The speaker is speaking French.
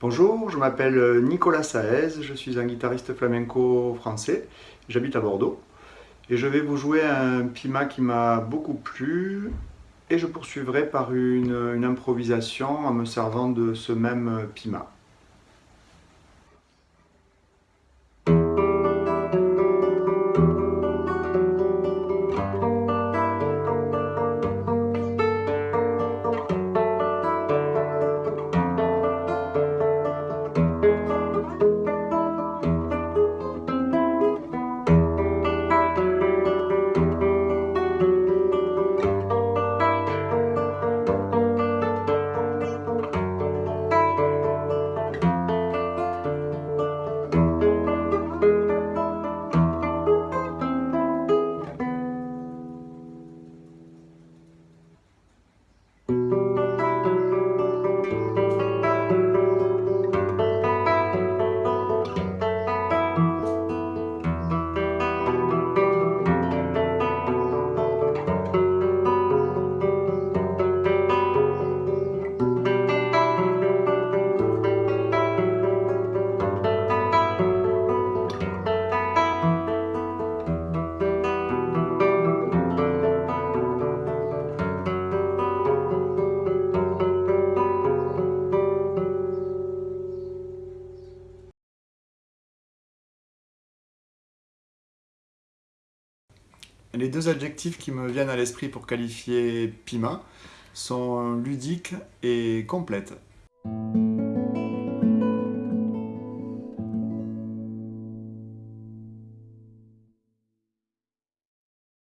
Bonjour, je m'appelle Nicolas Saez, je suis un guitariste flamenco français, j'habite à Bordeaux. Et je vais vous jouer un pima qui m'a beaucoup plu. Et je poursuivrai par une, improvisation en me servant de ce même pima. Les deux adjectifs qui me viennent à l'esprit pour qualifier Pima sont ludique et complète.